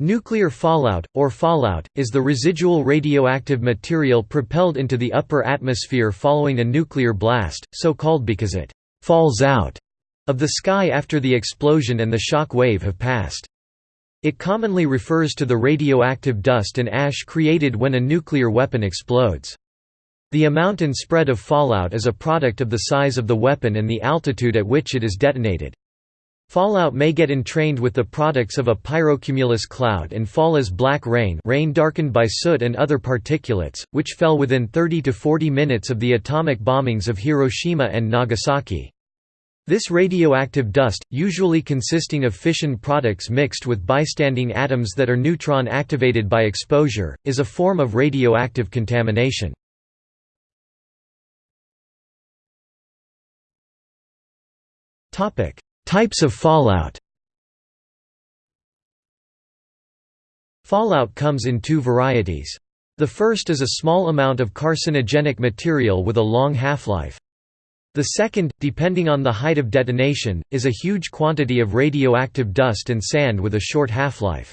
Nuclear fallout, or fallout, is the residual radioactive material propelled into the upper atmosphere following a nuclear blast, so called because it «falls out» of the sky after the explosion and the shock wave have passed. It commonly refers to the radioactive dust and ash created when a nuclear weapon explodes. The amount and spread of fallout is a product of the size of the weapon and the altitude at which it is detonated. Fallout may get entrained with the products of a pyrocumulus cloud and fall as black rain rain darkened by soot and other particulates, which fell within 30 to 40 minutes of the atomic bombings of Hiroshima and Nagasaki. This radioactive dust, usually consisting of fission products mixed with bystanding atoms that are neutron activated by exposure, is a form of radioactive contamination. Topic: Types of fallout Fallout comes in two varieties. The first is a small amount of carcinogenic material with a long half-life. The second, depending on the height of detonation, is a huge quantity of radioactive dust and sand with a short half-life.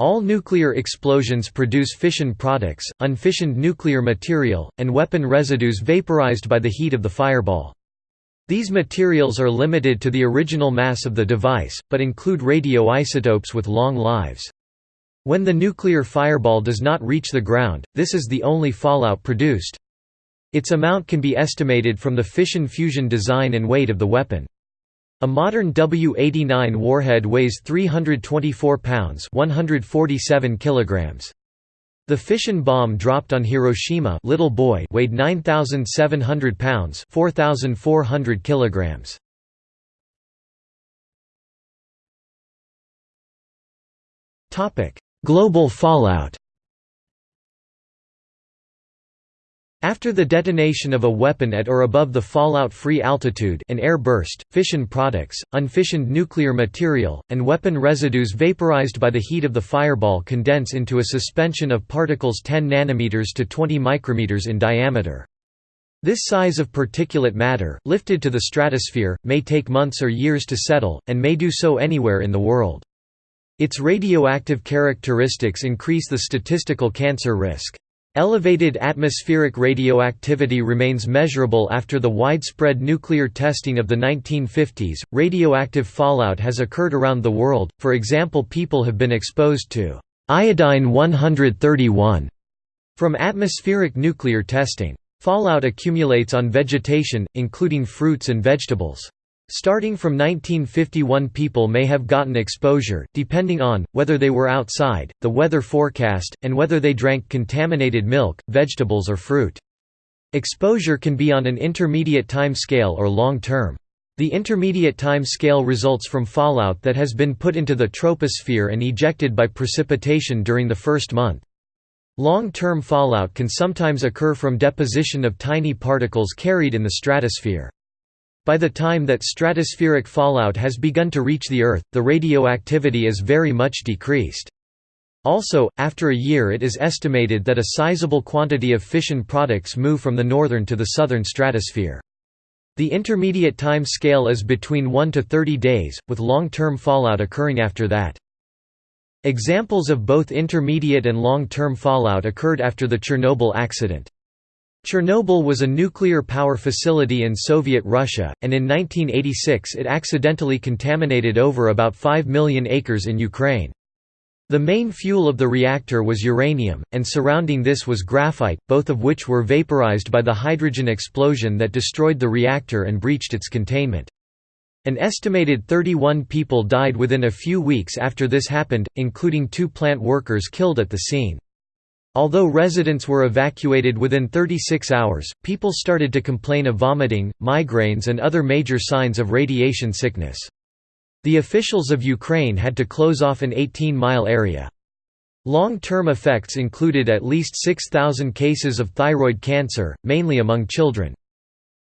All nuclear explosions produce fission products, unfissioned nuclear material, and weapon residues vaporized by the heat of the fireball. These materials are limited to the original mass of the device, but include radioisotopes with long lives. When the nuclear fireball does not reach the ground, this is the only fallout produced. Its amount can be estimated from the fission-fusion design and weight of the weapon. A modern W-89 warhead weighs 324 pounds 147 kilograms. The fission bomb dropped on Hiroshima Little Boy weighed 9,700 pounds 4,400 kilograms. Global fallout After the detonation of a weapon at or above the fallout-free altitude an air burst, fission products, unfissioned nuclear material, and weapon residues vaporized by the heat of the fireball condense into a suspension of particles 10 nanometers to 20 micrometers in diameter. This size of particulate matter, lifted to the stratosphere, may take months or years to settle, and may do so anywhere in the world. Its radioactive characteristics increase the statistical cancer risk. Elevated atmospheric radioactivity remains measurable after the widespread nuclear testing of the 1950s. Radioactive fallout has occurred around the world, for example, people have been exposed to iodine 131 from atmospheric nuclear testing. Fallout accumulates on vegetation, including fruits and vegetables. Starting from 1951 people may have gotten exposure, depending on, whether they were outside, the weather forecast, and whether they drank contaminated milk, vegetables or fruit. Exposure can be on an intermediate time scale or long term. The intermediate time scale results from fallout that has been put into the troposphere and ejected by precipitation during the first month. Long-term fallout can sometimes occur from deposition of tiny particles carried in the stratosphere. By the time that stratospheric fallout has begun to reach the Earth, the radioactivity is very much decreased. Also, after a year it is estimated that a sizable quantity of fission products move from the northern to the southern stratosphere. The intermediate time scale is between 1 to 30 days, with long-term fallout occurring after that. Examples of both intermediate and long-term fallout occurred after the Chernobyl accident. Chernobyl was a nuclear power facility in Soviet Russia, and in 1986 it accidentally contaminated over about 5 million acres in Ukraine. The main fuel of the reactor was uranium, and surrounding this was graphite, both of which were vaporized by the hydrogen explosion that destroyed the reactor and breached its containment. An estimated 31 people died within a few weeks after this happened, including two plant workers killed at the scene. Although residents were evacuated within 36 hours, people started to complain of vomiting, migraines and other major signs of radiation sickness. The officials of Ukraine had to close off an 18-mile area. Long-term effects included at least 6,000 cases of thyroid cancer, mainly among children.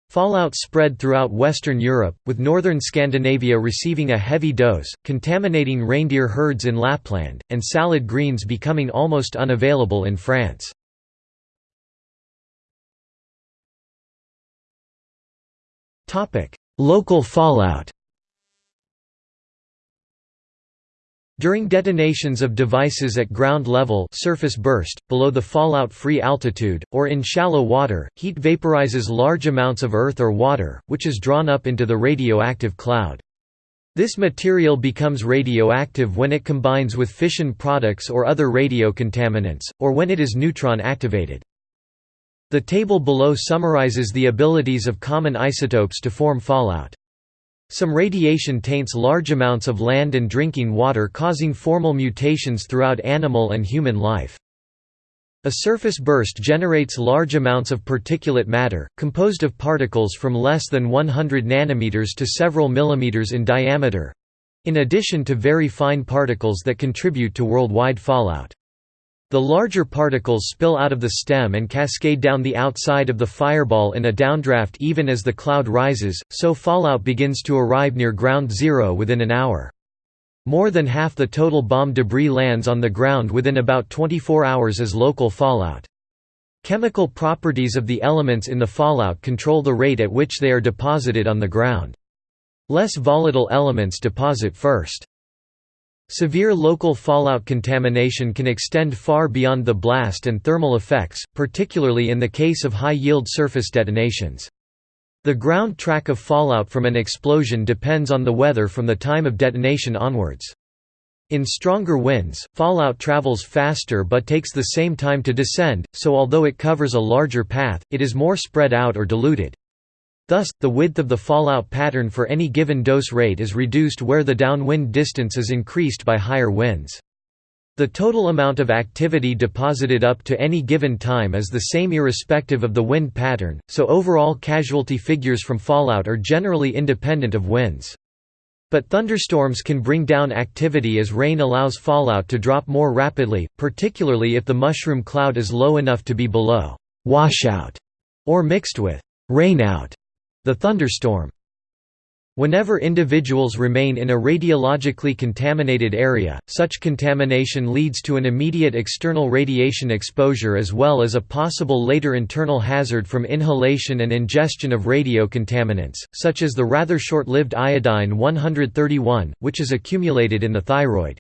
Fallout spread throughout Western Europe, with northern Scandinavia receiving a heavy dose, contaminating reindeer herds in Lapland, and salad greens becoming almost unavailable in France. Local fallout During detonations of devices at ground level surface burst, below the fallout-free altitude, or in shallow water, heat vaporizes large amounts of earth or water, which is drawn up into the radioactive cloud. This material becomes radioactive when it combines with fission products or other radio contaminants, or when it is neutron activated. The table below summarizes the abilities of common isotopes to form fallout. Some radiation taints large amounts of land and drinking water causing formal mutations throughout animal and human life. A surface burst generates large amounts of particulate matter, composed of particles from less than 100 nanometers to several millimeters in diameter—in addition to very fine particles that contribute to worldwide fallout. The larger particles spill out of the stem and cascade down the outside of the fireball in a downdraft even as the cloud rises, so fallout begins to arrive near ground zero within an hour. More than half the total bomb debris lands on the ground within about 24 hours as local fallout. Chemical properties of the elements in the fallout control the rate at which they are deposited on the ground. Less volatile elements deposit first. Severe local fallout contamination can extend far beyond the blast and thermal effects, particularly in the case of high-yield surface detonations. The ground track of fallout from an explosion depends on the weather from the time of detonation onwards. In stronger winds, fallout travels faster but takes the same time to descend, so although it covers a larger path, it is more spread out or diluted. Thus, the width of the fallout pattern for any given dose rate is reduced where the downwind distance is increased by higher winds. The total amount of activity deposited up to any given time is the same irrespective of the wind pattern, so overall casualty figures from fallout are generally independent of winds. But thunderstorms can bring down activity as rain allows fallout to drop more rapidly, particularly if the mushroom cloud is low enough to be below washout or mixed with rainout. The thunderstorm Whenever individuals remain in a radiologically contaminated area, such contamination leads to an immediate external radiation exposure as well as a possible later internal hazard from inhalation and ingestion of radiocontaminants, such as the rather short-lived iodine-131, which is accumulated in the thyroid.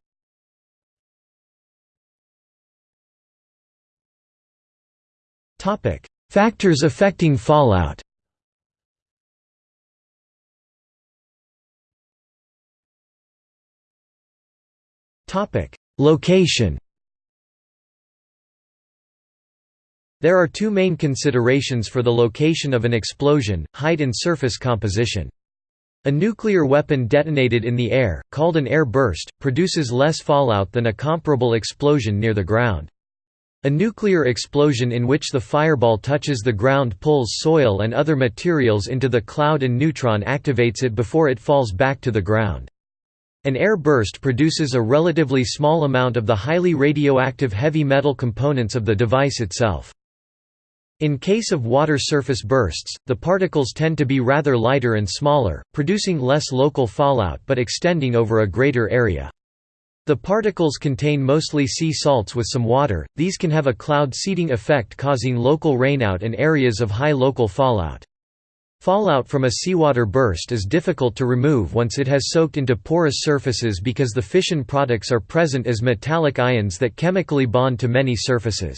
Factors affecting fallout Location There are two main considerations for the location of an explosion, height and surface composition. A nuclear weapon detonated in the air, called an air burst, produces less fallout than a comparable explosion near the ground. A nuclear explosion in which the fireball touches the ground pulls soil and other materials into the cloud and neutron activates it before it falls back to the ground. An air burst produces a relatively small amount of the highly radioactive heavy metal components of the device itself. In case of water surface bursts, the particles tend to be rather lighter and smaller, producing less local fallout but extending over a greater area. The particles contain mostly sea salts with some water, these can have a cloud seeding effect causing local rainout and areas of high local fallout. Fallout from a seawater burst is difficult to remove once it has soaked into porous surfaces because the fission products are present as metallic ions that chemically bond to many surfaces.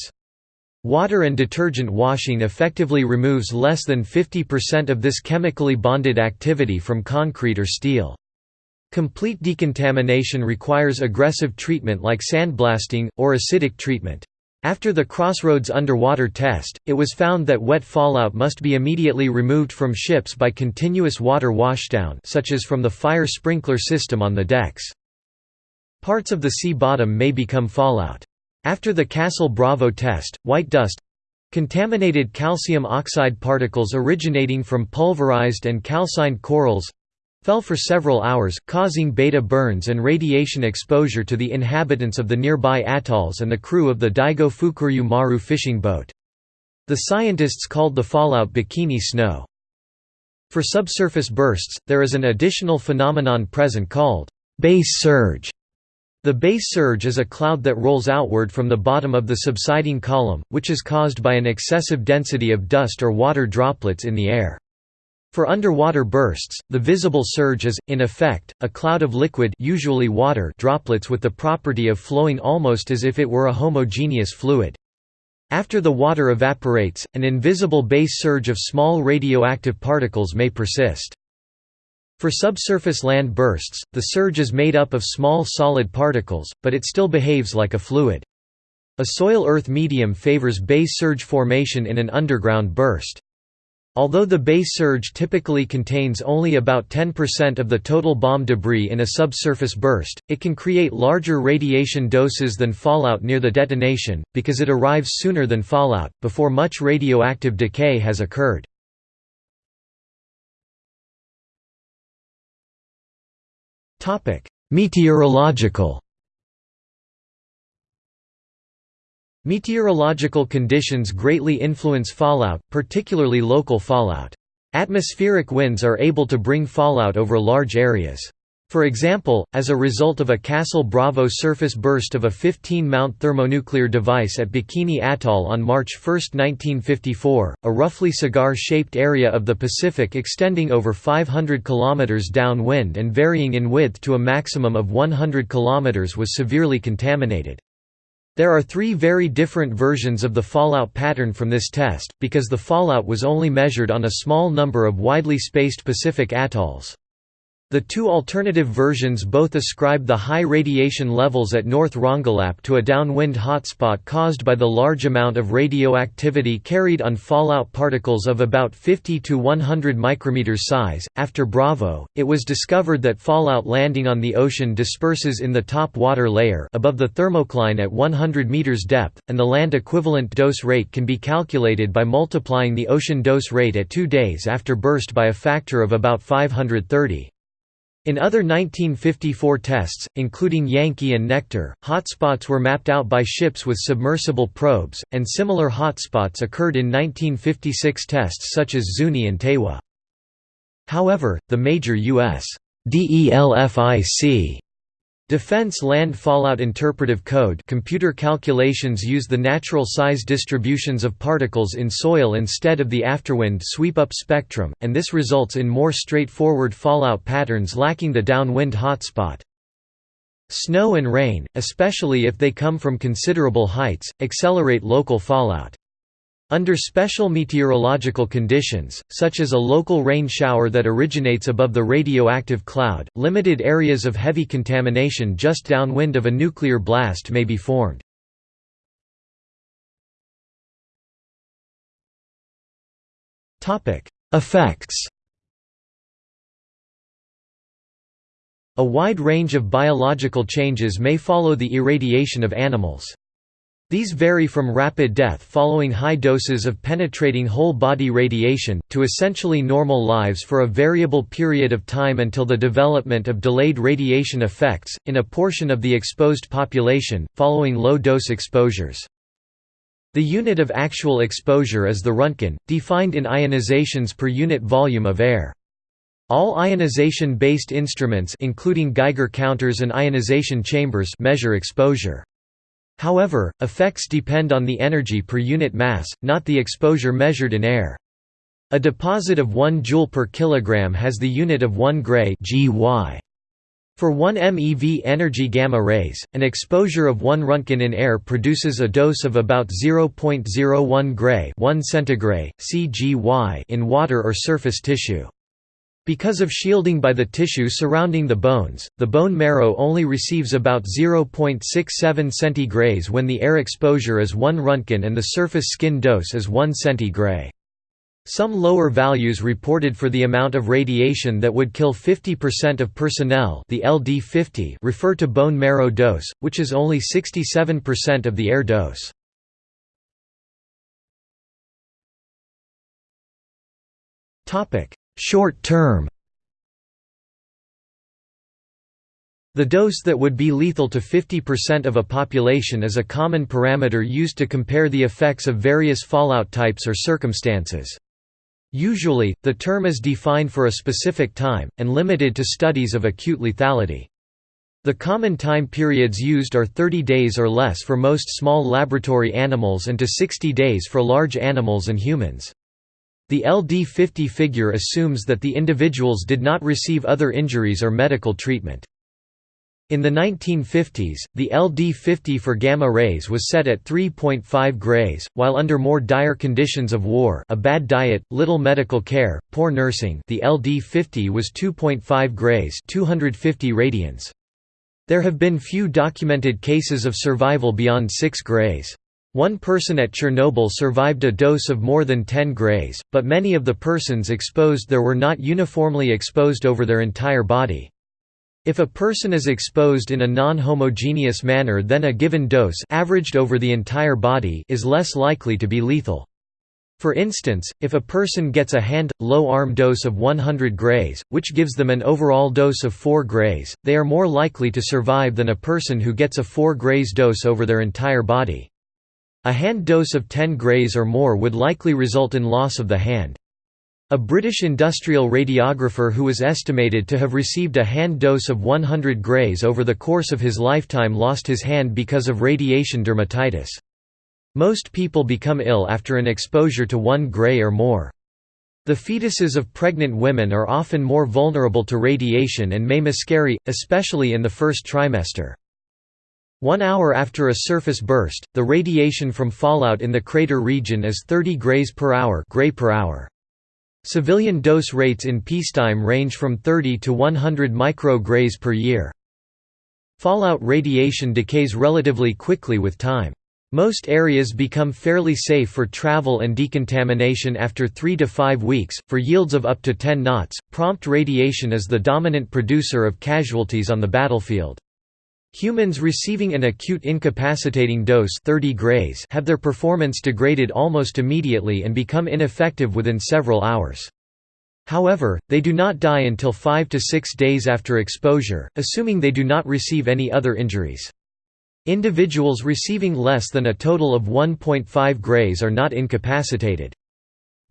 Water and detergent washing effectively removes less than 50% of this chemically bonded activity from concrete or steel. Complete decontamination requires aggressive treatment like sandblasting, or acidic treatment. After the Crossroads underwater test, it was found that wet fallout must be immediately removed from ships by continuous water washdown such as from the fire sprinkler system on the decks. Parts of the sea bottom may become fallout. After the Castle Bravo test, white dust—contaminated calcium oxide particles originating from pulverized and calcined corals fell for several hours, causing beta burns and radiation exposure to the inhabitants of the nearby atolls and the crew of the Daigo Fukuryu Maru fishing boat. The scientists called the fallout bikini snow. For subsurface bursts, there is an additional phenomenon present called base surge. The base surge is a cloud that rolls outward from the bottom of the subsiding column, which is caused by an excessive density of dust or water droplets in the air. For underwater bursts, the visible surge is, in effect, a cloud of liquid usually water droplets with the property of flowing almost as if it were a homogeneous fluid. After the water evaporates, an invisible base surge of small radioactive particles may persist. For subsurface land bursts, the surge is made up of small solid particles, but it still behaves like a fluid. A soil-earth medium favors base surge formation in an underground burst. Although the base surge typically contains only about 10% of the total bomb debris in a subsurface burst, it can create larger radiation doses than fallout near the detonation, because it arrives sooner than fallout, before much radioactive decay has occurred. Meteorological Meteorological conditions greatly influence fallout, particularly local fallout. Atmospheric winds are able to bring fallout over large areas. For example, as a result of a Castle Bravo surface burst of a 15-mount thermonuclear device at Bikini Atoll on March 1, 1954, a roughly cigar-shaped area of the Pacific extending over 500 km downwind and varying in width to a maximum of 100 km was severely contaminated. There are three very different versions of the fallout pattern from this test, because the fallout was only measured on a small number of widely spaced Pacific atolls. The two alternative versions both ascribe the high radiation levels at North Rongelap to a downwind hotspot caused by the large amount of radioactivity carried on fallout particles of about 50 to 100 micrometers size. After Bravo, it was discovered that fallout landing on the ocean disperses in the top water layer above the thermocline at 100 meters depth, and the land equivalent dose rate can be calculated by multiplying the ocean dose rate at 2 days after burst by a factor of about 530. In other 1954 tests, including Yankee and Nectar, hotspots were mapped out by ships with submersible probes, and similar hotspots occurred in 1956 tests such as Zuni and Tewa. However, the major U.S. DELFIC Defense Land Fallout Interpretive Code computer calculations use the natural size distributions of particles in soil instead of the afterwind sweep-up spectrum, and this results in more straightforward fallout patterns lacking the downwind hotspot. Snow and rain, especially if they come from considerable heights, accelerate local fallout. Under special meteorological conditions, such as a local rain shower that originates above the radioactive cloud, limited areas of heavy contamination just downwind of a nuclear blast may be formed. Effects A wide range of biological changes may follow the irradiation of animals. These vary from rapid death following high doses of penetrating whole-body radiation, to essentially normal lives for a variable period of time until the development of delayed radiation effects, in a portion of the exposed population, following low-dose exposures. The unit of actual exposure is the Röntgen, defined in ionizations per unit volume of air. All ionization-based instruments including Geiger counters and ionization chambers measure exposure. However, effects depend on the energy per unit mass, not the exposure measured in air. A deposit of 1 joule per kilogram has the unit of 1 gray (GY). For 1 MeV energy gamma rays, an exposure of 1 Röntgen in air produces a dose of about 0.01 gray 1 centigray, CGY in water or surface tissue. Because of shielding by the tissue surrounding the bones, the bone marrow only receives about 0.67 centigrays when the air exposure is 1 Röntgen and the surface skin dose is 1 centigray. Some lower values reported for the amount of radiation that would kill 50% of personnel the LD50 refer to bone marrow dose, which is only 67% of the air dose. Short term The dose that would be lethal to 50% of a population is a common parameter used to compare the effects of various fallout types or circumstances. Usually, the term is defined for a specific time, and limited to studies of acute lethality. The common time periods used are 30 days or less for most small laboratory animals and to 60 days for large animals and humans. The LD50 figure assumes that the individuals did not receive other injuries or medical treatment. In the 1950s, the LD50 for gamma rays was set at 3.5 grays, while under more dire conditions of war a bad diet, little medical care, poor nursing the LD50 was 2.5 grays 250 radians. There have been few documented cases of survival beyond 6 grays. One person at Chernobyl survived a dose of more than 10 grays, but many of the persons exposed there were not uniformly exposed over their entire body. If a person is exposed in a non-homogeneous manner then a given dose averaged over the entire body is less likely to be lethal. For instance, if a person gets a hand, low arm dose of 100 grays, which gives them an overall dose of 4 grays, they are more likely to survive than a person who gets a 4 grays dose over their entire body. A hand dose of 10 grays or more would likely result in loss of the hand. A British industrial radiographer who was estimated to have received a hand dose of 100 grays over the course of his lifetime lost his hand because of radiation dermatitis. Most people become ill after an exposure to 1 gray or more. The fetuses of pregnant women are often more vulnerable to radiation and may miscarry, especially in the first trimester. One hour after a surface burst, the radiation from fallout in the crater region is 30 grays per hour, gray per hour. Civilian dose rates in peacetime range from 30 to 100 micrograys per year. Fallout radiation decays relatively quickly with time. Most areas become fairly safe for travel and decontamination after 3 to 5 weeks. For yields of up to 10 knots, prompt radiation is the dominant producer of casualties on the battlefield. Humans receiving an acute incapacitating dose 30 grays have their performance degraded almost immediately and become ineffective within several hours. However, they do not die until 5 to 6 days after exposure, assuming they do not receive any other injuries. Individuals receiving less than a total of 1.5 grays are not incapacitated.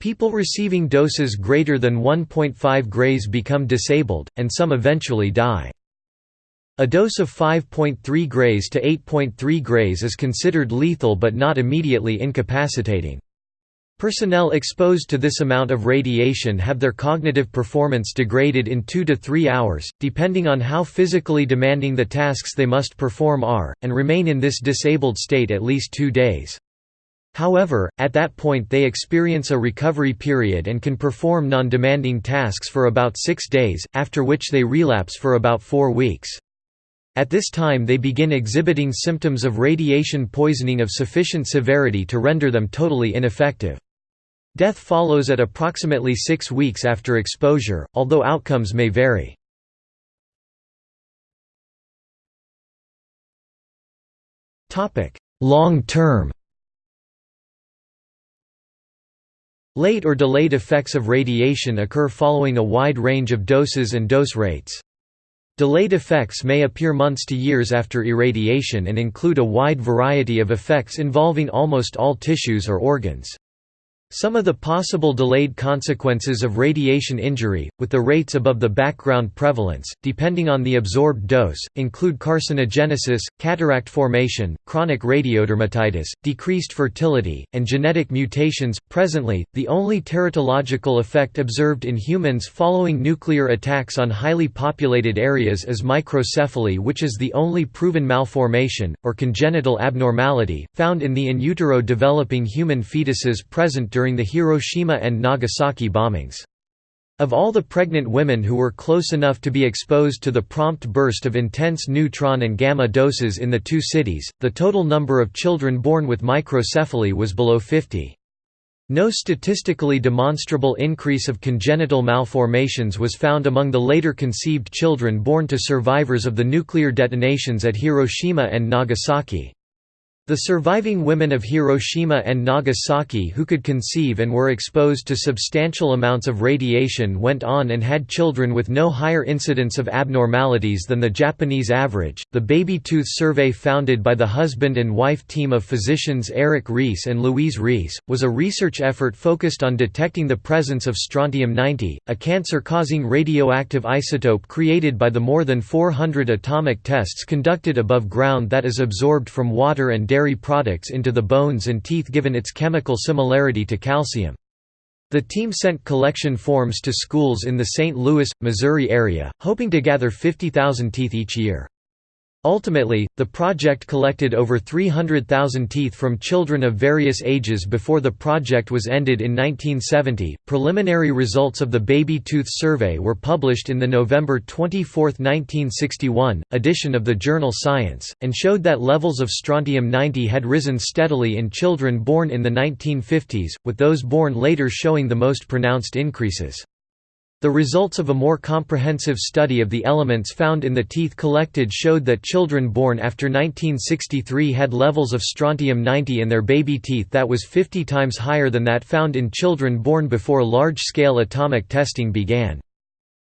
People receiving doses greater than 1.5 grays become disabled, and some eventually die. A dose of 5.3 grays to 8.3 grays is considered lethal but not immediately incapacitating. Personnel exposed to this amount of radiation have their cognitive performance degraded in 2 to 3 hours, depending on how physically demanding the tasks they must perform are, and remain in this disabled state at least two days. However, at that point they experience a recovery period and can perform non-demanding tasks for about six days, after which they relapse for about four weeks. At this time they begin exhibiting symptoms of radiation poisoning of sufficient severity to render them totally ineffective. Death follows at approximately six weeks after exposure, although outcomes may vary. Long term Late or delayed effects of radiation occur following a wide range of doses and dose rates. Delayed effects may appear months to years after irradiation and include a wide variety of effects involving almost all tissues or organs. Some of the possible delayed consequences of radiation injury, with the rates above the background prevalence, depending on the absorbed dose, include carcinogenesis, cataract formation, chronic radiodermatitis, decreased fertility, and genetic mutations. Presently, the only teratological effect observed in humans following nuclear attacks on highly populated areas is microcephaly, which is the only proven malformation, or congenital abnormality, found in the in utero developing human fetuses present during the Hiroshima and Nagasaki bombings. Of all the pregnant women who were close enough to be exposed to the prompt burst of intense neutron and gamma doses in the two cities, the total number of children born with microcephaly was below 50. No statistically demonstrable increase of congenital malformations was found among the later conceived children born to survivors of the nuclear detonations at Hiroshima and Nagasaki. The surviving women of Hiroshima and Nagasaki who could conceive and were exposed to substantial amounts of radiation went on and had children with no higher incidence of abnormalities than the Japanese average. The Baby Tooth Survey, founded by the husband and wife team of physicians Eric Reiss and Louise Reiss, was a research effort focused on detecting the presence of strontium 90, a cancer causing radioactive isotope created by the more than 400 atomic tests conducted above ground that is absorbed from water and dairy products into the bones and teeth given its chemical similarity to calcium. The team sent collection forms to schools in the St. Louis, Missouri area, hoping to gather 50,000 teeth each year. Ultimately, the project collected over 300,000 teeth from children of various ages before the project was ended in 1970. Preliminary results of the Baby Tooth Survey were published in the November 24, 1961, edition of the journal Science, and showed that levels of strontium 90 had risen steadily in children born in the 1950s, with those born later showing the most pronounced increases. The results of a more comprehensive study of the elements found in the teeth collected showed that children born after 1963 had levels of strontium-90 in their baby teeth that was 50 times higher than that found in children born before large-scale atomic testing began.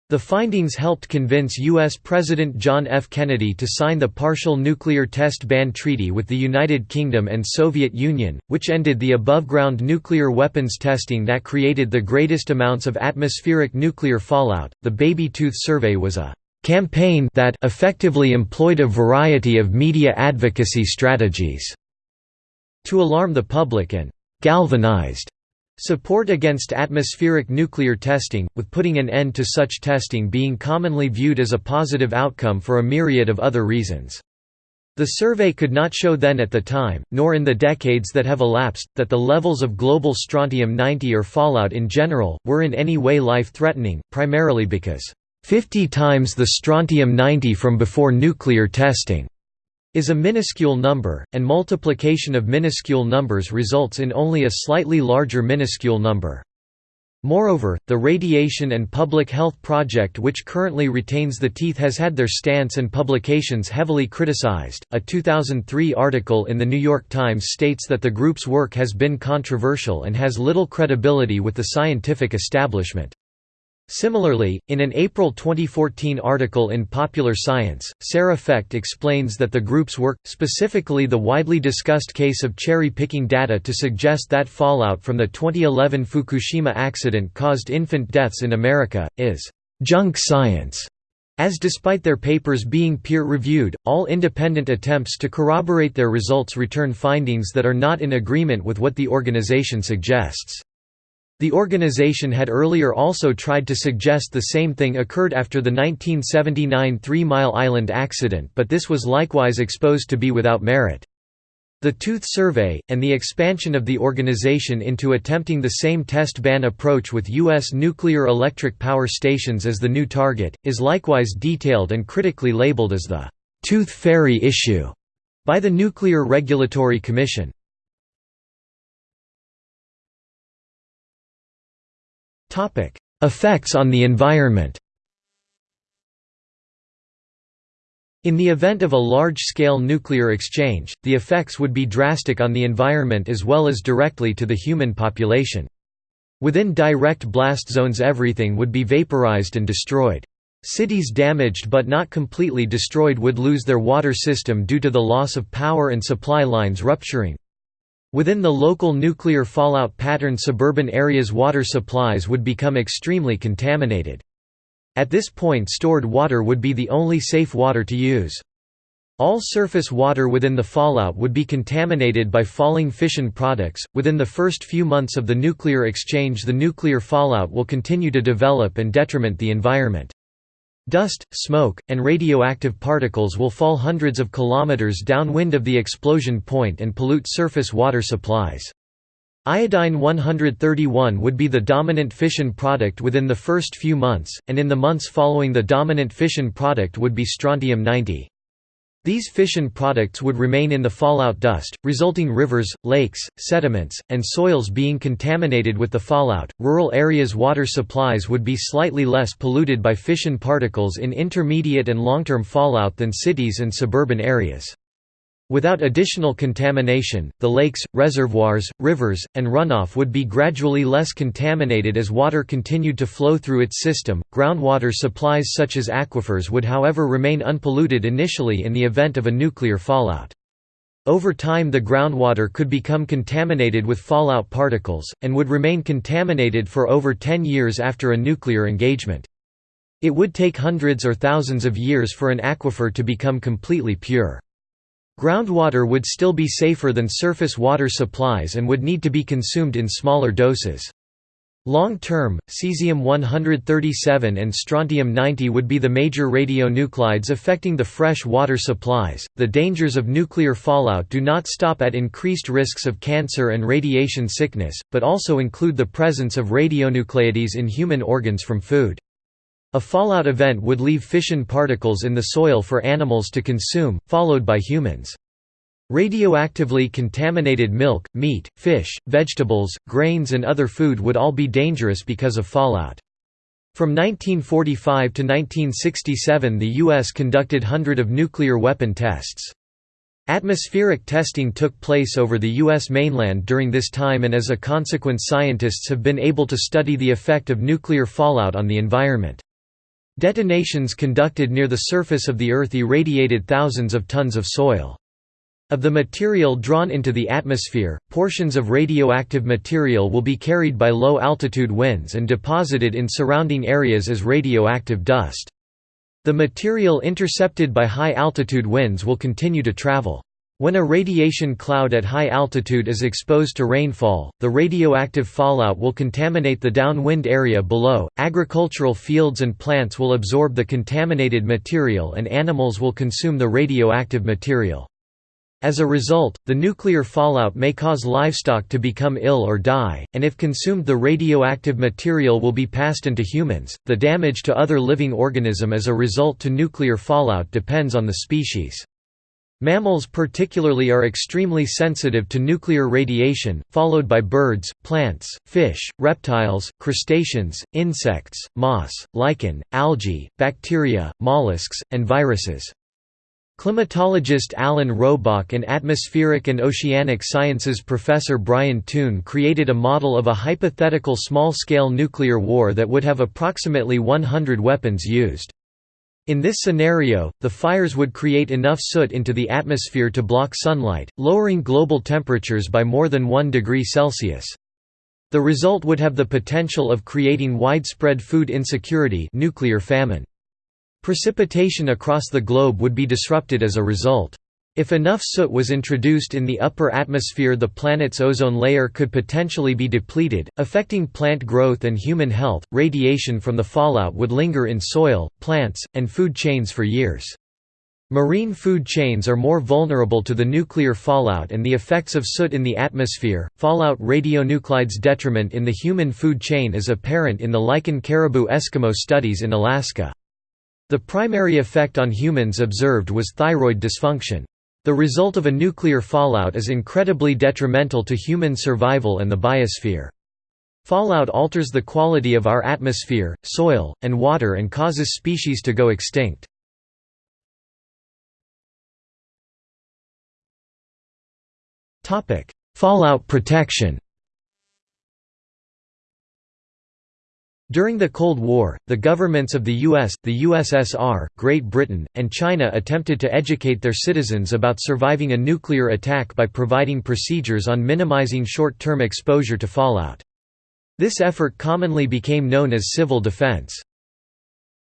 The findings helped convince U.S. President John F. Kennedy to sign the Partial Nuclear Test Ban Treaty with the United Kingdom and Soviet Union, which ended the above-ground nuclear weapons testing that created the greatest amounts of atmospheric nuclear fallout. The Baby Tooth Survey was a campaign that effectively employed a variety of media advocacy strategies to alarm the public and galvanized Support against atmospheric nuclear testing, with putting an end to such testing being commonly viewed as a positive outcome for a myriad of other reasons. The survey could not show then at the time, nor in the decades that have elapsed, that the levels of global strontium-90 or fallout in general, were in any way life-threatening, primarily because, "...50 times the strontium-90 from before nuclear testing." Is a minuscule number, and multiplication of minuscule numbers results in only a slightly larger minuscule number. Moreover, the Radiation and Public Health Project, which currently retains the teeth, has had their stance and publications heavily criticized. A 2003 article in The New York Times states that the group's work has been controversial and has little credibility with the scientific establishment. Similarly, in an April 2014 article in Popular Science, Sarah Fecht explains that the group's work, specifically the widely discussed case of cherry-picking data to suggest that fallout from the 2011 Fukushima accident caused infant deaths in America, is «junk science», as despite their papers being peer-reviewed, all independent attempts to corroborate their results return findings that are not in agreement with what the organization suggests. The organization had earlier also tried to suggest the same thing occurred after the 1979 Three Mile Island accident but this was likewise exposed to be without merit. The Tooth Survey, and the expansion of the organization into attempting the same test ban approach with U.S. nuclear electric power stations as the new target, is likewise detailed and critically labeled as the «tooth fairy issue» by the Nuclear Regulatory Commission. Topic: Effects on the environment. In the event of a large-scale nuclear exchange, the effects would be drastic on the environment as well as directly to the human population. Within direct blast zones everything would be vaporized and destroyed. Cities damaged but not completely destroyed would lose their water system due to the loss of power and supply lines rupturing. Within the local nuclear fallout pattern suburban areas water supplies would become extremely contaminated. At this point stored water would be the only safe water to use. All surface water within the fallout would be contaminated by falling fission products. Within the first few months of the nuclear exchange, the nuclear fallout will continue to develop and detriment the environment. Dust, smoke, and radioactive particles will fall hundreds of kilometers downwind of the explosion point and pollute surface water supplies. Iodine-131 would be the dominant fission product within the first few months, and in the months following the dominant fission product would be strontium-90. These fission products would remain in the fallout dust, resulting rivers, lakes, sediments, and soils being contaminated with the fallout. Rural areas' water supplies would be slightly less polluted by fission particles in intermediate and long-term fallout than cities and suburban areas. Without additional contamination, the lakes, reservoirs, rivers, and runoff would be gradually less contaminated as water continued to flow through its system. Groundwater supplies such as aquifers would, however, remain unpolluted initially in the event of a nuclear fallout. Over time, the groundwater could become contaminated with fallout particles, and would remain contaminated for over 10 years after a nuclear engagement. It would take hundreds or thousands of years for an aquifer to become completely pure. Groundwater would still be safer than surface water supplies and would need to be consumed in smaller doses. Long-term, cesium-137 and strontium-90 would be the major radionuclides affecting the fresh water supplies. The dangers of nuclear fallout do not stop at increased risks of cancer and radiation sickness, but also include the presence of radionuclides in human organs from food. A fallout event would leave fission particles in the soil for animals to consume, followed by humans. Radioactively contaminated milk, meat, fish, vegetables, grains and other food would all be dangerous because of fallout. From 1945 to 1967 the U.S. conducted hundred of nuclear weapon tests. Atmospheric testing took place over the U.S. mainland during this time and as a consequence scientists have been able to study the effect of nuclear fallout on the environment. Detonations conducted near the surface of the Earth irradiated thousands of tons of soil. Of the material drawn into the atmosphere, portions of radioactive material will be carried by low-altitude winds and deposited in surrounding areas as radioactive dust. The material intercepted by high-altitude winds will continue to travel. When a radiation cloud at high altitude is exposed to rainfall, the radioactive fallout will contaminate the downwind area below. Agricultural fields and plants will absorb the contaminated material and animals will consume the radioactive material. As a result, the nuclear fallout may cause livestock to become ill or die, and if consumed the radioactive material will be passed into humans. The damage to other living organism as a result to nuclear fallout depends on the species. Mammals particularly are extremely sensitive to nuclear radiation, followed by birds, plants, fish, reptiles, crustaceans, insects, moss, lichen, algae, bacteria, mollusks, and viruses. Climatologist Alan Robock and atmospheric and oceanic sciences professor Brian Toon created a model of a hypothetical small-scale nuclear war that would have approximately 100 weapons used. In this scenario, the fires would create enough soot into the atmosphere to block sunlight, lowering global temperatures by more than 1 degree Celsius. The result would have the potential of creating widespread food insecurity nuclear famine. Precipitation across the globe would be disrupted as a result. If enough soot was introduced in the upper atmosphere the planet's ozone layer could potentially be depleted, affecting plant growth and human health. Radiation from the fallout would linger in soil, plants, and food chains for years. Marine food chains are more vulnerable to the nuclear fallout and the effects of soot in the atmosphere. Fallout radionuclides detriment in the human food chain is apparent in the lichen caribou Eskimo studies in Alaska. The primary effect on humans observed was thyroid dysfunction. The result of a nuclear fallout is incredibly detrimental to human survival and the biosphere. Fallout alters the quality of our atmosphere, soil, and water and causes species to go extinct. Fallout protection During the Cold War, the governments of the US, the USSR, Great Britain, and China attempted to educate their citizens about surviving a nuclear attack by providing procedures on minimizing short-term exposure to fallout. This effort commonly became known as civil defense.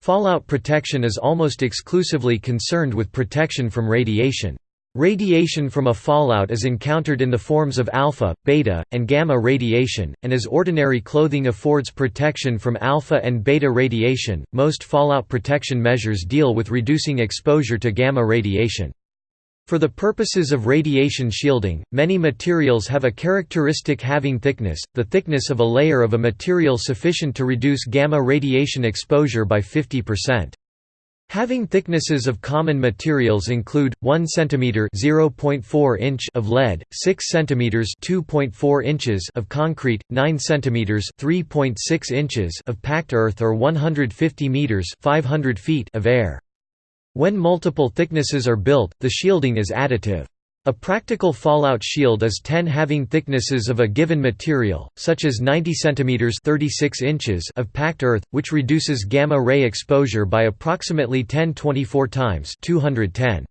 Fallout protection is almost exclusively concerned with protection from radiation. Radiation from a fallout is encountered in the forms of alpha, beta, and gamma radiation, and as ordinary clothing affords protection from alpha and beta radiation, most fallout protection measures deal with reducing exposure to gamma radiation. For the purposes of radiation shielding, many materials have a characteristic halving thickness, the thickness of a layer of a material sufficient to reduce gamma radiation exposure by 50%. Halving thicknesses of common materials include 1 cm (0.4 inch) of lead, 6 cm (2.4 inches) of concrete, 9 cm (3.6 inches) of packed earth or 150 meters (500 feet) of air. When multiple thicknesses are built, the shielding is additive. A practical fallout shield is 10 having thicknesses of a given material, such as 90 cm 36 inches of packed earth, which reduces gamma-ray exposure by approximately 1024 times 210.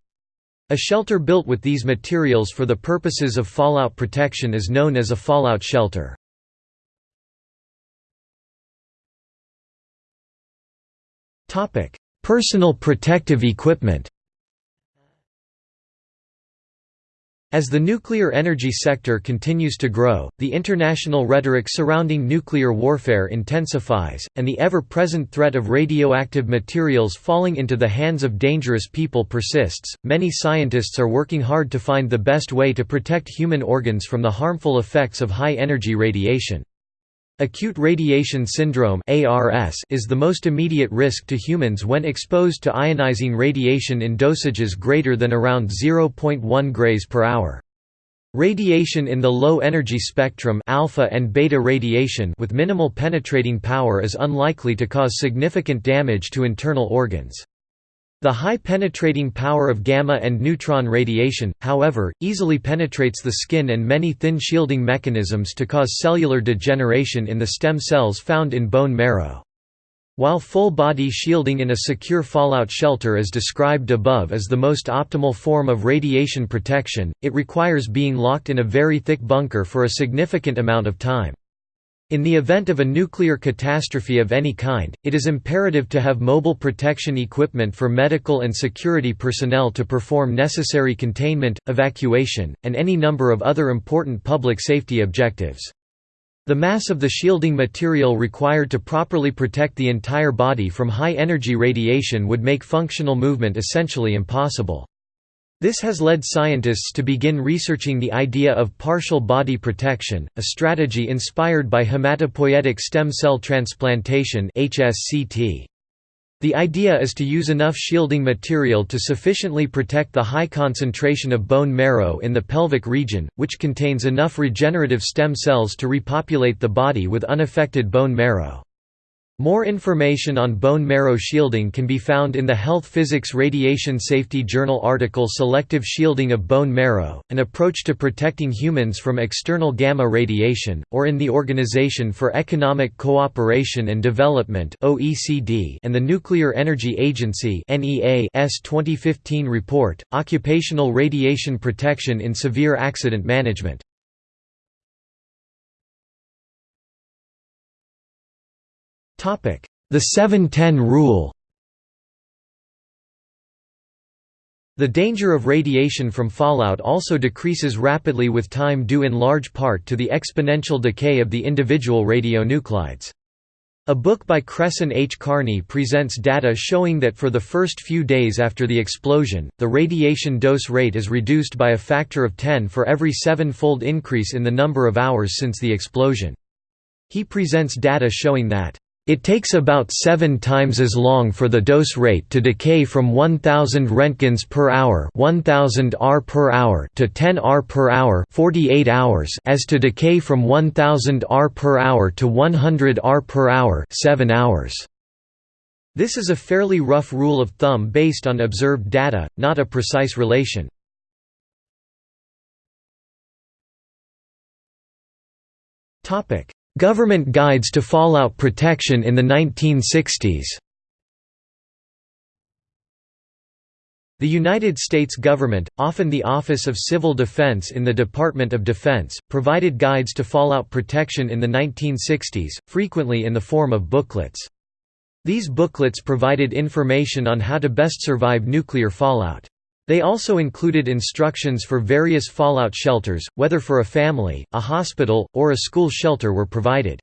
A shelter built with these materials for the purposes of fallout protection is known as a fallout shelter. Personal protective equipment As the nuclear energy sector continues to grow, the international rhetoric surrounding nuclear warfare intensifies, and the ever-present threat of radioactive materials falling into the hands of dangerous people persists. Many scientists are working hard to find the best way to protect human organs from the harmful effects of high-energy radiation. Acute radiation syndrome is the most immediate risk to humans when exposed to ionizing radiation in dosages greater than around 0.1 grays per hour. Radiation in the low energy spectrum alpha and beta radiation with minimal penetrating power is unlikely to cause significant damage to internal organs. The high penetrating power of gamma and neutron radiation, however, easily penetrates the skin and many thin shielding mechanisms to cause cellular degeneration in the stem cells found in bone marrow. While full-body shielding in a secure fallout shelter is described above as the most optimal form of radiation protection, it requires being locked in a very thick bunker for a significant amount of time. In the event of a nuclear catastrophe of any kind, it is imperative to have mobile protection equipment for medical and security personnel to perform necessary containment, evacuation, and any number of other important public safety objectives. The mass of the shielding material required to properly protect the entire body from high-energy radiation would make functional movement essentially impossible. This has led scientists to begin researching the idea of partial body protection, a strategy inspired by hematopoietic stem cell transplantation The idea is to use enough shielding material to sufficiently protect the high concentration of bone marrow in the pelvic region, which contains enough regenerative stem cells to repopulate the body with unaffected bone marrow. More information on bone marrow shielding can be found in the Health Physics Radiation Safety Journal article Selective Shielding of Bone Marrow, an approach to protecting humans from external gamma radiation, or in the Organization for Economic Cooperation and Development (OECD) and the Nuclear Energy Agency 2015 report, Occupational Radiation Protection in Severe Accident Management. The 7-10 rule The danger of radiation from fallout also decreases rapidly with time due in large part to the exponential decay of the individual radionuclides. A book by Cresson H. Kearny presents data showing that for the first few days after the explosion, the radiation dose rate is reduced by a factor of 10 for every seven-fold increase in the number of hours since the explosion. He presents data showing that it takes about seven times as long for the dose rate to decay from 1000 Roentgens per hour 1000 R per hour to 10 R per hour 48 hours as to decay from 1000 R per hour to 100 R per hour 7 hours. This is a fairly rough rule of thumb based on observed data, not a precise relation. Topic: Government guides to fallout protection in the 1960s The United States government, often the Office of Civil Defense in the Department of Defense, provided guides to fallout protection in the 1960s, frequently in the form of booklets. These booklets provided information on how to best survive nuclear fallout. They also included instructions for various fallout shelters, whether for a family, a hospital, or a school shelter were provided.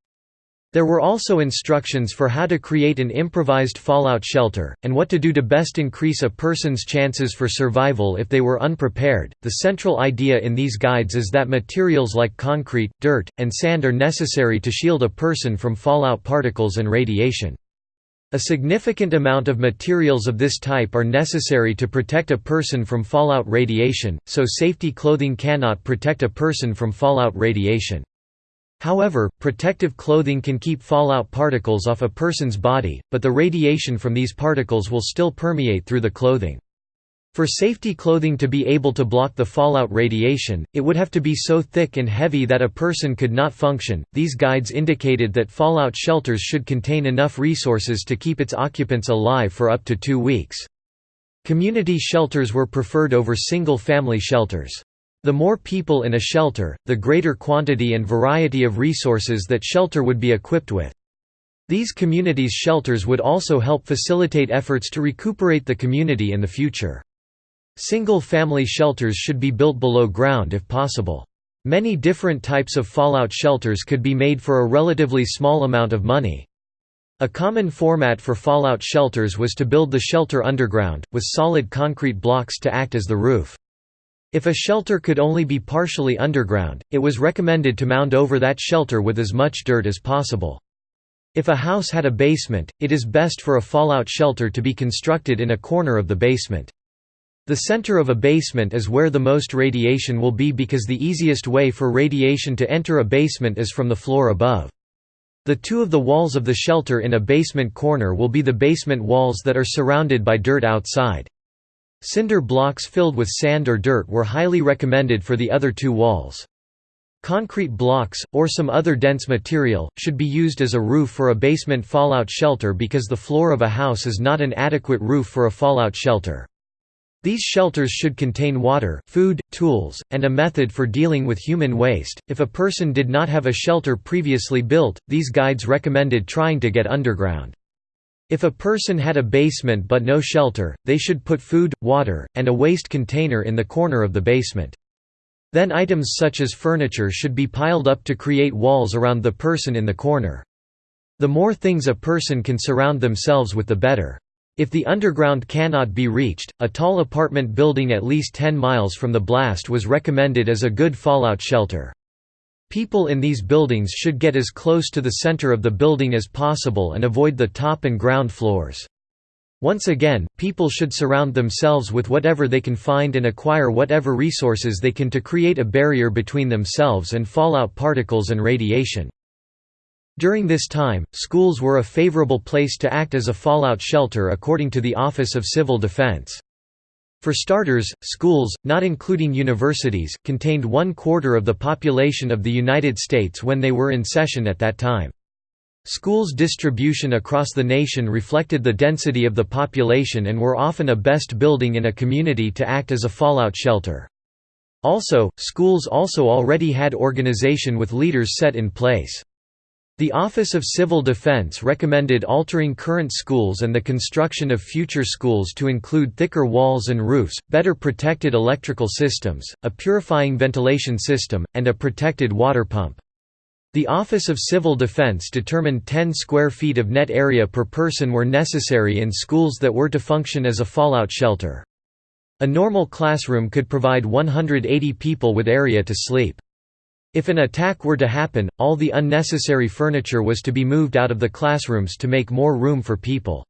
There were also instructions for how to create an improvised fallout shelter, and what to do to best increase a person's chances for survival if they were unprepared. The central idea in these guides is that materials like concrete, dirt, and sand are necessary to shield a person from fallout particles and radiation. A significant amount of materials of this type are necessary to protect a person from fallout radiation, so safety clothing cannot protect a person from fallout radiation. However, protective clothing can keep fallout particles off a person's body, but the radiation from these particles will still permeate through the clothing. For safety clothing to be able to block the fallout radiation, it would have to be so thick and heavy that a person could not function. These guides indicated that fallout shelters should contain enough resources to keep its occupants alive for up to two weeks. Community shelters were preferred over single family shelters. The more people in a shelter, the greater quantity and variety of resources that shelter would be equipped with. These communities' shelters would also help facilitate efforts to recuperate the community in the future. Single-family shelters should be built below ground if possible. Many different types of fallout shelters could be made for a relatively small amount of money. A common format for fallout shelters was to build the shelter underground, with solid concrete blocks to act as the roof. If a shelter could only be partially underground, it was recommended to mound over that shelter with as much dirt as possible. If a house had a basement, it is best for a fallout shelter to be constructed in a corner of the basement. The center of a basement is where the most radiation will be because the easiest way for radiation to enter a basement is from the floor above. The two of the walls of the shelter in a basement corner will be the basement walls that are surrounded by dirt outside. Cinder blocks filled with sand or dirt were highly recommended for the other two walls. Concrete blocks, or some other dense material, should be used as a roof for a basement fallout shelter because the floor of a house is not an adequate roof for a fallout shelter. These shelters should contain water, food, tools, and a method for dealing with human waste. If a person did not have a shelter previously built, these guides recommended trying to get underground. If a person had a basement but no shelter, they should put food, water, and a waste container in the corner of the basement. Then items such as furniture should be piled up to create walls around the person in the corner. The more things a person can surround themselves with the better. If the underground cannot be reached, a tall apartment building at least 10 miles from the blast was recommended as a good fallout shelter. People in these buildings should get as close to the center of the building as possible and avoid the top and ground floors. Once again, people should surround themselves with whatever they can find and acquire whatever resources they can to create a barrier between themselves and fallout particles and radiation. During this time, schools were a favorable place to act as a fallout shelter according to the Office of Civil Defense. For starters, schools, not including universities, contained one quarter of the population of the United States when they were in session at that time. Schools' distribution across the nation reflected the density of the population and were often a best building in a community to act as a fallout shelter. Also, schools also already had organization with leaders set in place. The Office of Civil Defense recommended altering current schools and the construction of future schools to include thicker walls and roofs, better protected electrical systems, a purifying ventilation system, and a protected water pump. The Office of Civil Defense determined 10 square feet of net area per person were necessary in schools that were to function as a fallout shelter. A normal classroom could provide 180 people with area to sleep. If an attack were to happen, all the unnecessary furniture was to be moved out of the classrooms to make more room for people.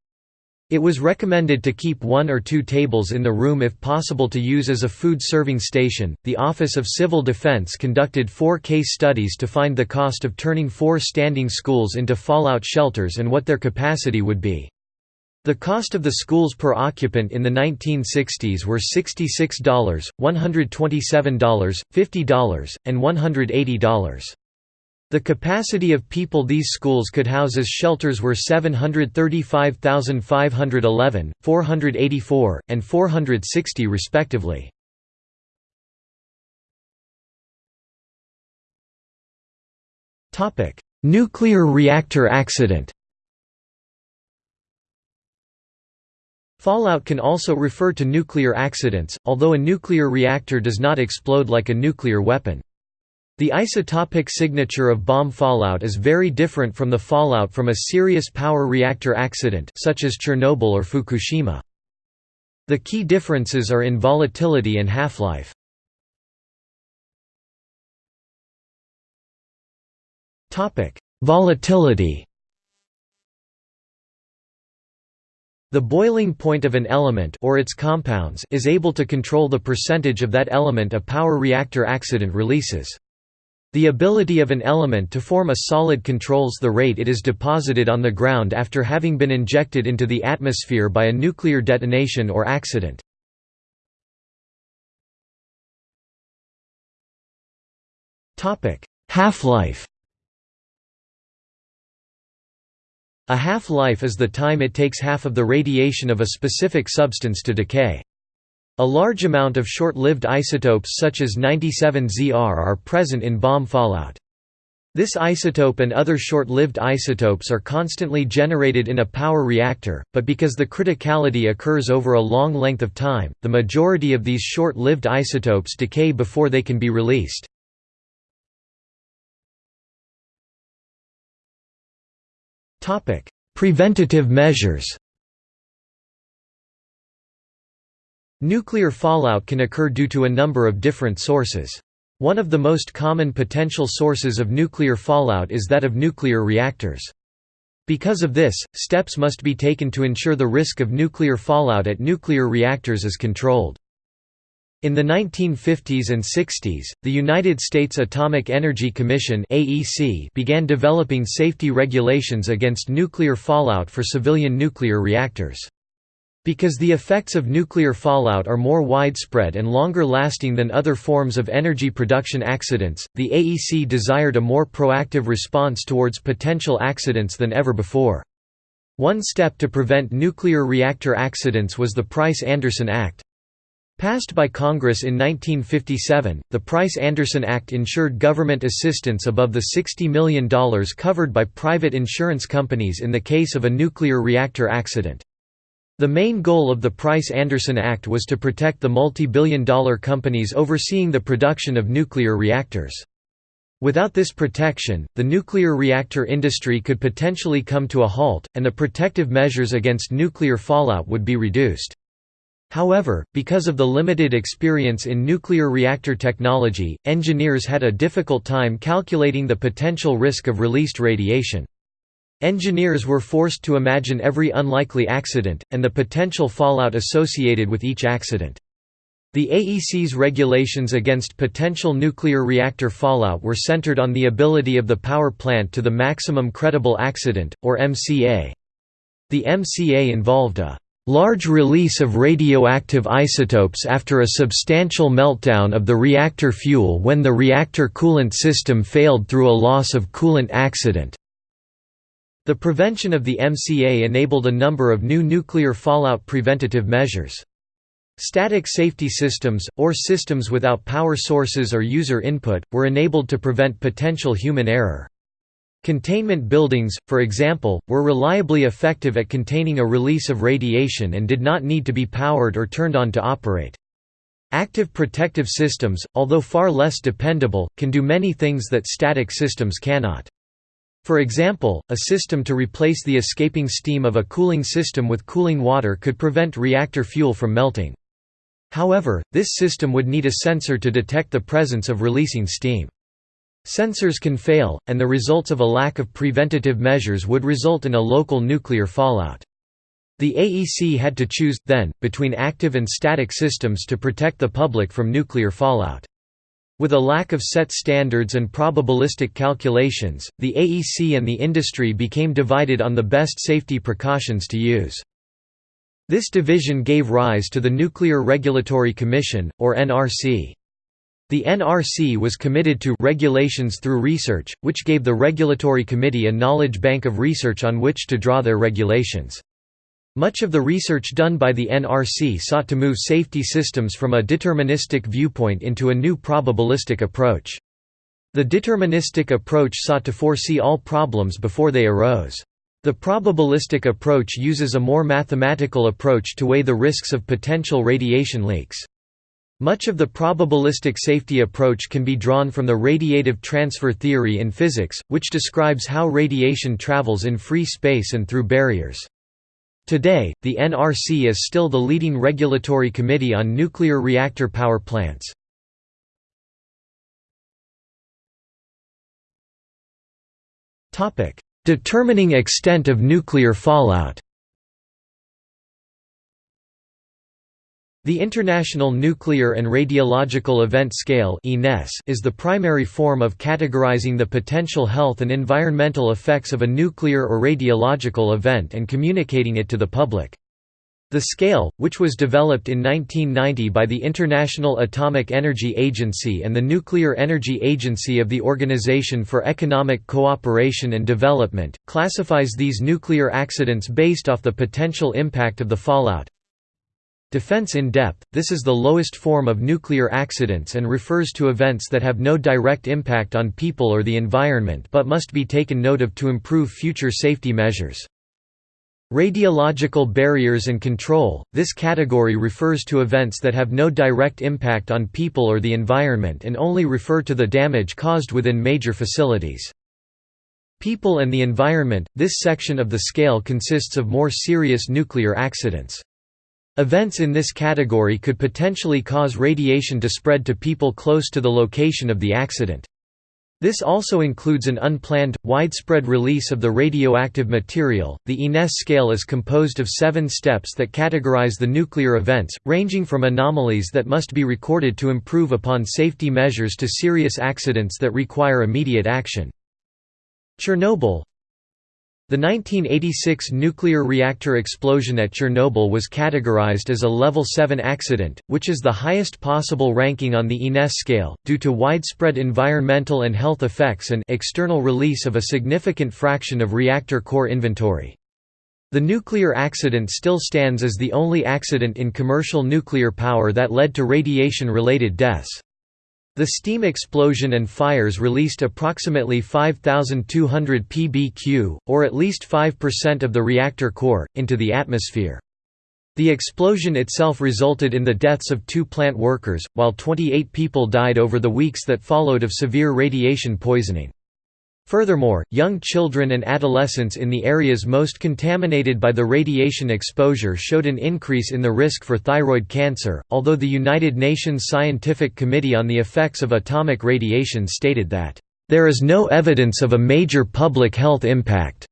It was recommended to keep one or two tables in the room if possible to use as a food serving station. The Office of Civil Defense conducted four case studies to find the cost of turning four standing schools into fallout shelters and what their capacity would be. The cost of the schools per occupant in the 1960s were $66, $127, $50, and $180. The capacity of people these schools could house as shelters were 735,511, 484, and 460 respectively. Nuclear reactor accident Fallout can also refer to nuclear accidents, although a nuclear reactor does not explode like a nuclear weapon. The isotopic signature of bomb fallout is very different from the fallout from a serious power reactor accident such as Chernobyl or Fukushima. The key differences are in volatility and half-life. Volatility The boiling point of an element or its compounds is able to control the percentage of that element a power reactor accident releases. The ability of an element to form a solid controls the rate it is deposited on the ground after having been injected into the atmosphere by a nuclear detonation or accident. Half-life A half-life is the time it takes half of the radiation of a specific substance to decay. A large amount of short-lived isotopes such as 97 Zr are present in bomb fallout. This isotope and other short-lived isotopes are constantly generated in a power reactor, but because the criticality occurs over a long length of time, the majority of these short-lived isotopes decay before they can be released. Preventative measures Nuclear fallout can occur due to a number of different sources. One of the most common potential sources of nuclear fallout is that of nuclear reactors. Because of this, steps must be taken to ensure the risk of nuclear fallout at nuclear reactors is controlled. In the 1950s and 60s, the United States Atomic Energy Commission (AEC) began developing safety regulations against nuclear fallout for civilian nuclear reactors. Because the effects of nuclear fallout are more widespread and longer lasting than other forms of energy production accidents, the AEC desired a more proactive response towards potential accidents than ever before. One step to prevent nuclear reactor accidents was the Price-Anderson Act. Passed by Congress in 1957, the Price-Anderson Act ensured government assistance above the $60 million covered by private insurance companies in the case of a nuclear reactor accident. The main goal of the Price-Anderson Act was to protect the multi-billion dollar companies overseeing the production of nuclear reactors. Without this protection, the nuclear reactor industry could potentially come to a halt, and the protective measures against nuclear fallout would be reduced. However, because of the limited experience in nuclear reactor technology, engineers had a difficult time calculating the potential risk of released radiation. Engineers were forced to imagine every unlikely accident, and the potential fallout associated with each accident. The AEC's regulations against potential nuclear reactor fallout were centered on the ability of the power plant to the maximum credible accident, or MCA. The MCA involved a large release of radioactive isotopes after a substantial meltdown of the reactor fuel when the reactor coolant system failed through a loss of coolant accident. The prevention of the MCA enabled a number of new nuclear fallout preventative measures. Static safety systems, or systems without power sources or user input, were enabled to prevent potential human error. Containment buildings, for example, were reliably effective at containing a release of radiation and did not need to be powered or turned on to operate. Active protective systems, although far less dependable, can do many things that static systems cannot. For example, a system to replace the escaping steam of a cooling system with cooling water could prevent reactor fuel from melting. However, this system would need a sensor to detect the presence of releasing steam. Sensors can fail, and the results of a lack of preventative measures would result in a local nuclear fallout. The AEC had to choose, then, between active and static systems to protect the public from nuclear fallout. With a lack of set standards and probabilistic calculations, the AEC and the industry became divided on the best safety precautions to use. This division gave rise to the Nuclear Regulatory Commission, or NRC. The NRC was committed to regulations through research, which gave the Regulatory Committee a knowledge bank of research on which to draw their regulations. Much of the research done by the NRC sought to move safety systems from a deterministic viewpoint into a new probabilistic approach. The deterministic approach sought to foresee all problems before they arose. The probabilistic approach uses a more mathematical approach to weigh the risks of potential radiation leaks. Much of the probabilistic safety approach can be drawn from the radiative transfer theory in physics, which describes how radiation travels in free space and through barriers. Today, the NRC is still the leading regulatory committee on nuclear reactor power plants. Determining extent of nuclear fallout The International Nuclear and Radiological Event Scale is the primary form of categorizing the potential health and environmental effects of a nuclear or radiological event and communicating it to the public. The scale, which was developed in 1990 by the International Atomic Energy Agency and the Nuclear Energy Agency of the Organization for Economic Cooperation and Development, classifies these nuclear accidents based off the potential impact of the fallout, Defense in depth – This is the lowest form of nuclear accidents and refers to events that have no direct impact on people or the environment but must be taken note of to improve future safety measures. Radiological barriers and control – This category refers to events that have no direct impact on people or the environment and only refer to the damage caused within major facilities. People and the environment – This section of the scale consists of more serious nuclear accidents. Events in this category could potentially cause radiation to spread to people close to the location of the accident. This also includes an unplanned, widespread release of the radioactive material. The INES scale is composed of seven steps that categorize the nuclear events, ranging from anomalies that must be recorded to improve upon safety measures to serious accidents that require immediate action. Chernobyl the 1986 nuclear reactor explosion at Chernobyl was categorized as a Level 7 accident, which is the highest possible ranking on the INES scale, due to widespread environmental and health effects and external release of a significant fraction of reactor core inventory. The nuclear accident still stands as the only accident in commercial nuclear power that led to radiation-related deaths. The steam explosion and fires released approximately 5,200 pbq, or at least 5% of the reactor core, into the atmosphere. The explosion itself resulted in the deaths of two plant workers, while 28 people died over the weeks that followed of severe radiation poisoning. Furthermore, young children and adolescents in the areas most contaminated by the radiation exposure showed an increase in the risk for thyroid cancer, although the United Nations Scientific Committee on the Effects of Atomic Radiation stated that, "...there is no evidence of a major public health impact."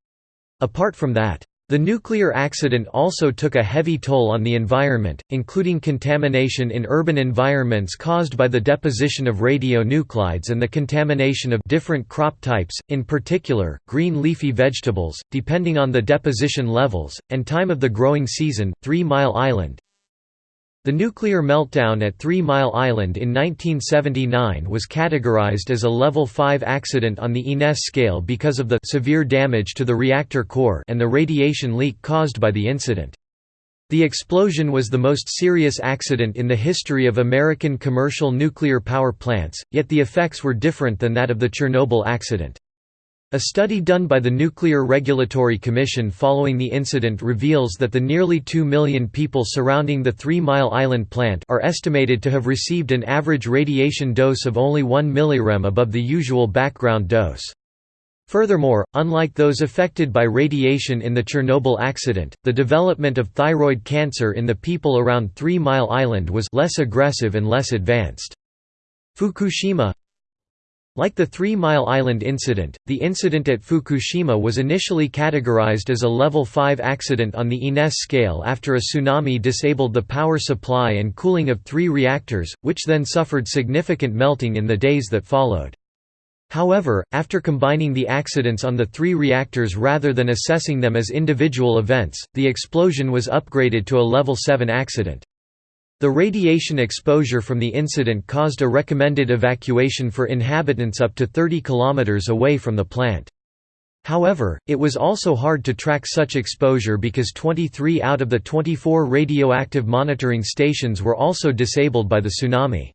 Apart from that, the nuclear accident also took a heavy toll on the environment, including contamination in urban environments caused by the deposition of radionuclides and the contamination of different crop types, in particular, green leafy vegetables, depending on the deposition levels, and time of the growing season. Three Mile Island, the nuclear meltdown at Three Mile Island in 1979 was categorized as a Level 5 accident on the INES scale because of the severe damage to the reactor core and the radiation leak caused by the incident. The explosion was the most serious accident in the history of American commercial nuclear power plants, yet the effects were different than that of the Chernobyl accident. A study done by the Nuclear Regulatory Commission following the incident reveals that the nearly 2 million people surrounding the Three Mile Island plant are estimated to have received an average radiation dose of only 1 mrem above the usual background dose. Furthermore, unlike those affected by radiation in the Chernobyl accident, the development of thyroid cancer in the people around Three Mile Island was less aggressive and less advanced. Fukushima like the Three Mile Island incident, the incident at Fukushima was initially categorized as a Level 5 accident on the INES scale after a tsunami disabled the power supply and cooling of three reactors, which then suffered significant melting in the days that followed. However, after combining the accidents on the three reactors rather than assessing them as individual events, the explosion was upgraded to a Level 7 accident. The radiation exposure from the incident caused a recommended evacuation for inhabitants up to 30 km away from the plant. However, it was also hard to track such exposure because 23 out of the 24 radioactive monitoring stations were also disabled by the tsunami.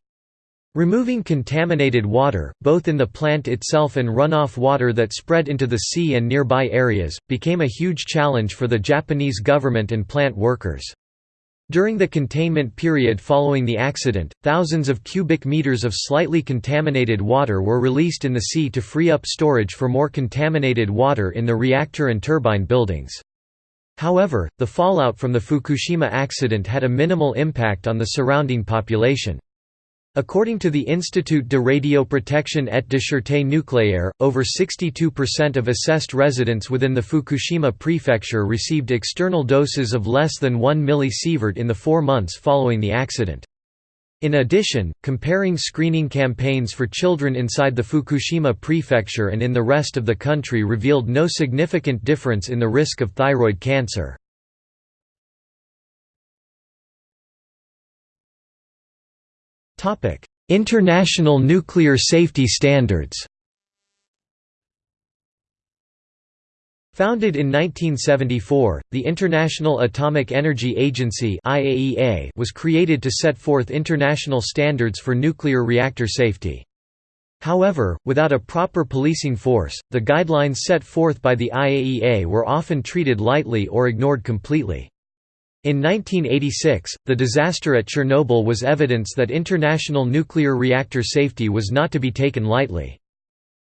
Removing contaminated water, both in the plant itself and runoff water that spread into the sea and nearby areas, became a huge challenge for the Japanese government and plant workers. During the containment period following the accident, thousands of cubic meters of slightly contaminated water were released in the sea to free up storage for more contaminated water in the reactor and turbine buildings. However, the fallout from the Fukushima accident had a minimal impact on the surrounding population. According to the Institut de Radioprotection et de Sûreté Nucléaire, over 62% of assessed residents within the Fukushima prefecture received external doses of less than 1 mSv in the four months following the accident. In addition, comparing screening campaigns for children inside the Fukushima prefecture and in the rest of the country revealed no significant difference in the risk of thyroid cancer. International nuclear safety standards Founded in 1974, the International Atomic Energy Agency (IAEA) was created to set forth international standards for nuclear reactor safety. However, without a proper policing force, the guidelines set forth by the IAEA were often treated lightly or ignored completely. In 1986, the disaster at Chernobyl was evidence that international nuclear reactor safety was not to be taken lightly.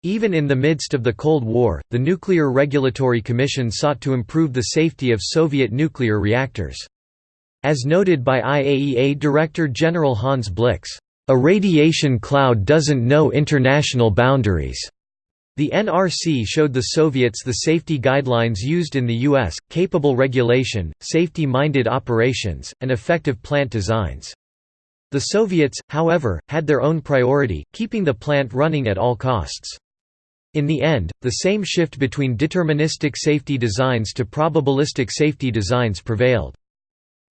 Even in the midst of the Cold War, the Nuclear Regulatory Commission sought to improve the safety of Soviet nuclear reactors. As noted by IAEA Director General Hans Blix, "...a radiation cloud doesn't know international boundaries." The NRC showed the Soviets the safety guidelines used in the U.S., capable regulation, safety-minded operations, and effective plant designs. The Soviets, however, had their own priority, keeping the plant running at all costs. In the end, the same shift between deterministic safety designs to probabilistic safety designs prevailed.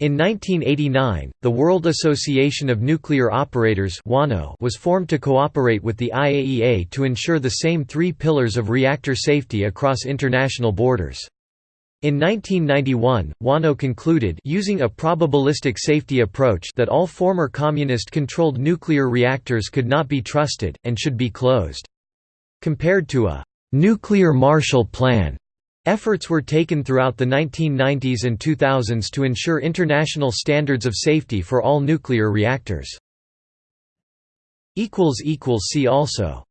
In 1989, the World Association of Nuclear Operators was formed to cooperate with the IAEA to ensure the same three pillars of reactor safety across international borders. In 1991, WANO concluded using a probabilistic safety approach that all former communist-controlled nuclear reactors could not be trusted, and should be closed. Compared to a «nuclear Marshall Plan», efforts were taken throughout the 1990s and 2000s to ensure international standards of safety for all nuclear reactors. See also